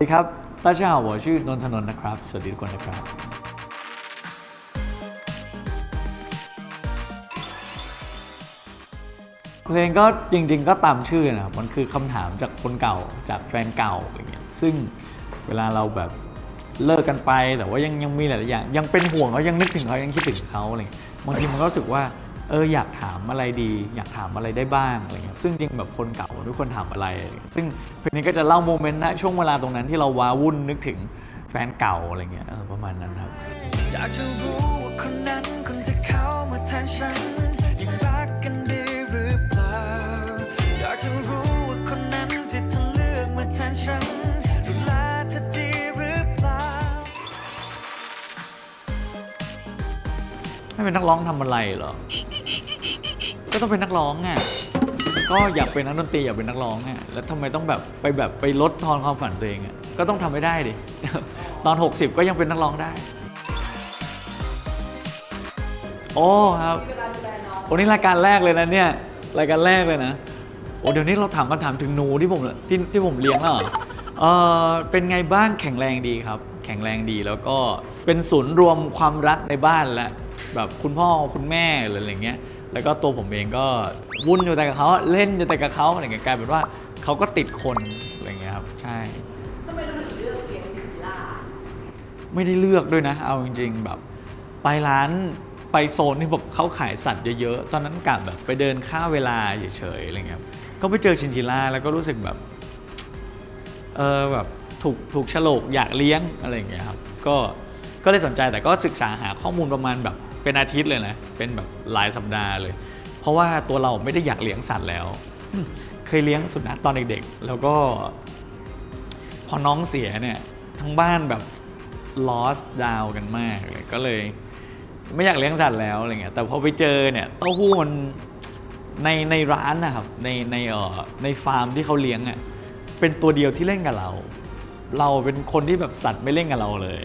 ดีครับ大家好我是นนทนนท์นะครับ สวัสดีทุกคนนะครับ เพลงก็จริงๆก็ตามชื่อนะครับ มันคือคำถามจากคนเก่าจากแฟนเก่าอะไรเงี้ย ซึ่งเวลาเราแบบเลิกกันไปแต่ว่ายังยังมีหลายๆอย่าง ยังเป็นห่วงเขายังนึกถึงเขายังคิดถึงเขาอะไรเงี้ยบางทีมันก็รู้สึกว่า เอออยากถามอะไรดี อยากถามอะไรได้บ้างอะไรเงี้ยซึ่งจริงแบบคนเก่าทุกคนถามอะไร ซึ่งเพลงนี้ก็จะเล่าโมเมนต์ณช่วงเวลาตรงนั้นที่เราว้าวุ่นนึกถึงแฟนเก่าอะไรเงี้ยเออประมาณนั้นครับอยากจะรู้ว่าคนนั้นคนที่เข้ามาแทนฉัน ให้เป็นนักร้องทำอะไรเหรอ ก็ต้องเป็นนักร้องอะ ก็อยากเป็นนักดนตรีอยากเป็นนักร้องอะ แล้วทำไมต้องแบบไปแบบไปลดทอนความฝันตัวเองอะ ก็ต้องทำให้ได้ดิ ตอน 60 ก็ยังเป็นนักร้องได้ โอ้ครับโอ้นี่รายการแรกเลยนะเนี่ย รายการแรกเลยนะ โอ้เดี๋ยวนี้เราถามคำถามถึงหนูที่ผมที่ที่ผมเลี้ยงแล้วเหรอเออเป็นไงบ้างแข็งแรงดีครับ แข็งแรงดีแล้วก็เป็นศูนย์รวมความรักในบ้านแล้ว แบบคุณพ่อคุณแม่หรืออะไรเงี้ยแล้วก็ตัวผมเองก็วุ่นอยู่แต่กับเขาเล่นอยู่แต่กับเขาอะไรเงี้ยกลายเป็นว่าเขาก็ติดคนอะไรเงี้ยครับใช่ทำไมเราถึงเลือกเลี้ยงพิซิล่าไม่ได้เลือกด้วยนะ เอาจริง ๆ แบบไปร้านไปโซนที่แบบเขาขายสัตว์เยอะๆ ตอนนั้นกะแบบไปเดินค่าเวลาเฉยๆอะไรเงี้ยก็ไปเจอชินชิล่าแล้วก็รู้สึกแบบเออแบบถูกถูกฉลกอยากเลี้ยงอะไรอย่างเงี้ยครับก็ก็เลยสนใจแต่ก็ศึกษาหาข้อมูลประมาณแบบ เป็นอาทิตย์เลยนะ เป็นแบบหลายสัปดาห์เลย เพราะว่าตัวเราไม่ได้อยากเลี้ยงสัตว์แล้ว เคยเลี้ยงสุนัขตอนเด็กๆ แล้วก็ พอน้องเสียเนี่ย ทั้งบ้านแบบ lost down กันมากเลย ก็เลย ไม่อยากเลี้ยงสัตว์แล้วอะไรเงี้ย แต่พอไปเจอเนี่ยเต้าหู้มันในในร้านนะครับ ในในเอ่อในฟาร์มที่เขาเลี้ยงอะ เป็นตัวเดียวที่เล่นกับเรา เราเป็นคนที่แบบสัตว์ไม่เล่นกับเราเลย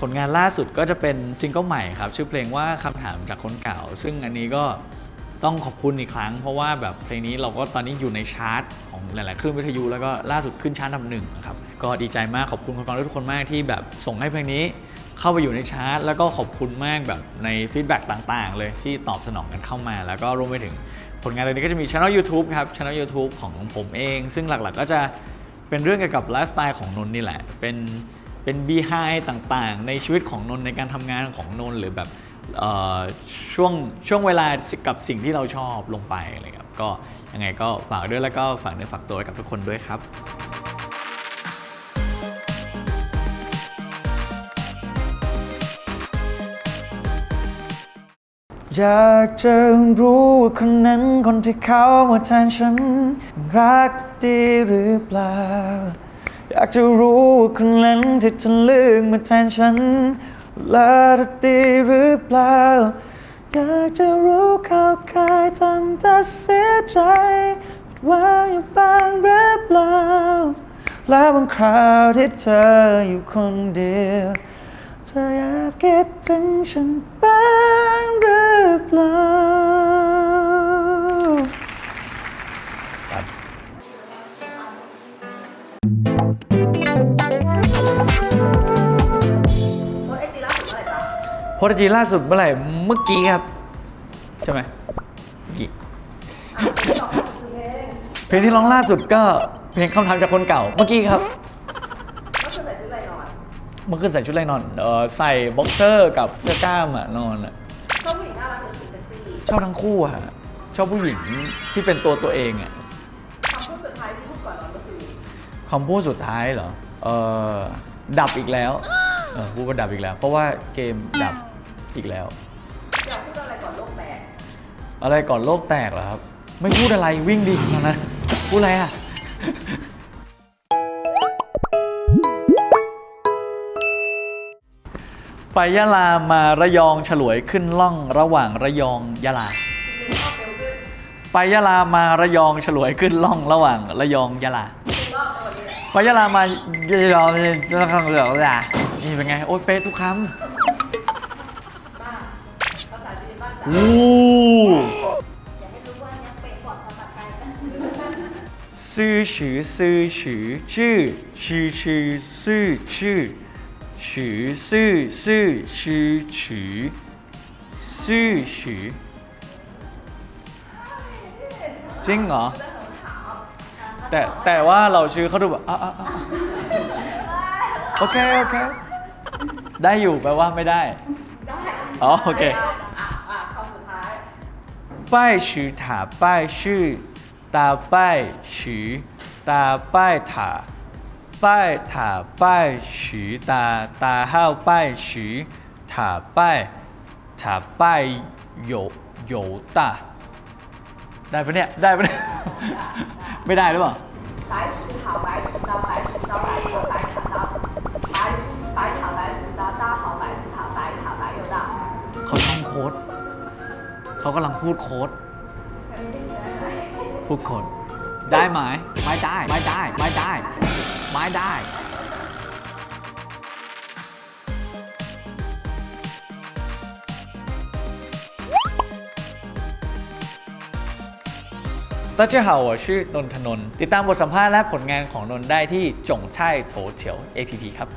ผลงานล่าสุดก็จะเป็นซิงเกิลใหม่ครับ ชื่อเพลงว่าคำถามจากคนเก่า ซึ่งอันนี้ก็ต้องขอบคุณอีกครั้ง เพราะว่าแบบเพลงนี้เราก็ตอนนี้อยู่ในชาร์ตของหลาย ๆ คลื่นวิทยุแล้วก็ล่าสุดขึ้นชาร์ตอันดับหนึ่งนะครับก็ดีใจมากขอบคุณคนฟังทุกคนมากที่แบบส่งให้เพลงนี้เข้าไปอยู่ในชาร์ตแล้วก็ขอบคุณมากแบบใน feedback ต่าง ๆ เลยที่ตอบสนองกันเข้ามา แล้วก็รวมไปถึงผลงานตรงนี้ก็จะมีช่อง YouTube ครับช่อง YouTube ของผมเอง ซึ่งหลัก ๆ ก็จะเป็นเรื่องเกี่ยวกับไลฟ์สไตล์ของนนนี่แหละเป็น เป็นบีไฮต่างๆ ในชีวิตของนนในการทำงานของนนหรือแบบช่วงช่วงเวลากับสิ่งที่เราชอบลงไปอะไรครับก็ยังไงก็ฝากด้วยแล้วก็ฝากเนื้อฝากตัวไว้กับทุกคนด้วยครับอยากจะรู้ว่าคนนั้นคนที่เขามาแทนฉันรักดีหรือเปล่า อยากจะรู้ว่าคนนั้นที่เธอเลือกมาแทนฉันรักดีหรือเปล่า อยากจะรู้เขาเคยทำเธอเสียใจว่าอยู่บ้างหรือเปล่า แล้วบางคราวที่เธออยู่คนเดียว เธอแอบคิดถึงฉันบ้างหรือเปล่า โพสไอจีล่าสุดเมื่อไหร่จ๊ะโพสต์จีล่าสุดเมื่อไหร่เมื่อกี้ครับ ใช่ไหมเกี่เพลงที่ร้องล่าสุดก็เพลงคำถามจากคนเก่าเมื่อกี้ครับก็คือใส่ชุดไรนอนเมื่อคืนใส่ชุดอะไรนอน เออใส่บ็อกเซอร์กับเสื้อกล้ามอะนอนอะชอบผู้หญิงน่ารักหรือเซ็กซี่ชอบทั้งคู่อะชอบผู้หญิงที่เป็นตัวตัวเองอะ คำพูดสุดท้ายเหรอเออดับอีกแล้วเออพูดว่าดับอีกแล้ว เพราะว่าเกมดับอีกแล้วอยากพูดอะไรก่อนโลกแตกอะไรก่อนโลกแตกเหรอครับ ไม่พูดอะไรวิ่งดิตอนนั้นพูดอะไรอะไปยะลามาระยองฉลวยขึ้นล่องระหว่างระยองยะลาคือชอบเบลขึ้นไปยะลามาระยองฉลวยขึ้นล่องระหว่างระยองยะลา ไปยะลามาระยองจะทำเหลือจ้ะนี่เป็นไง โอ้ยเป๊ะทุกคำภาษาจีนบ้างจ้ะอู้อยากให้รู้ว่ายังเป๊ะกว่าภาษาไทยนะสซื่อฉือซื่อฉือชื่อชื่อชื่อซื่อชื่อฉือซื่อซื่อชื่อฉือซื่อฉือจริงเหรอ แต่แต่ว่าเราชื่อเขาดูแบบโอเคโอเค ได้อยู่แปลว่าไม่ได้ ได้อ๋อโอเค อะอะคำสุดท้ายป้ายชื่อถาป้ายชื่อ ตาป้ายชื่อตาป้ายถาป้ายถาป้ายชื่อตาตาห้าวป้ายชื่อถาป้ายถาป้ายโยโยตาได้ปะเนี่ยได้ปะเนี่ย ไม่ได้หรือเปล่าเขาท่องโค้ดเขากำลังพูดโค้ดพูดโค้ดได้ไหมไม่ได้ ไม่ได้ ไม่ได้ ไม่ได้ 大家好我是นนทนนท์ติดตามบทสัมภาษณ์และผลงานของนนท์ได้ที่จงใช่โถเฉียว APP ครับ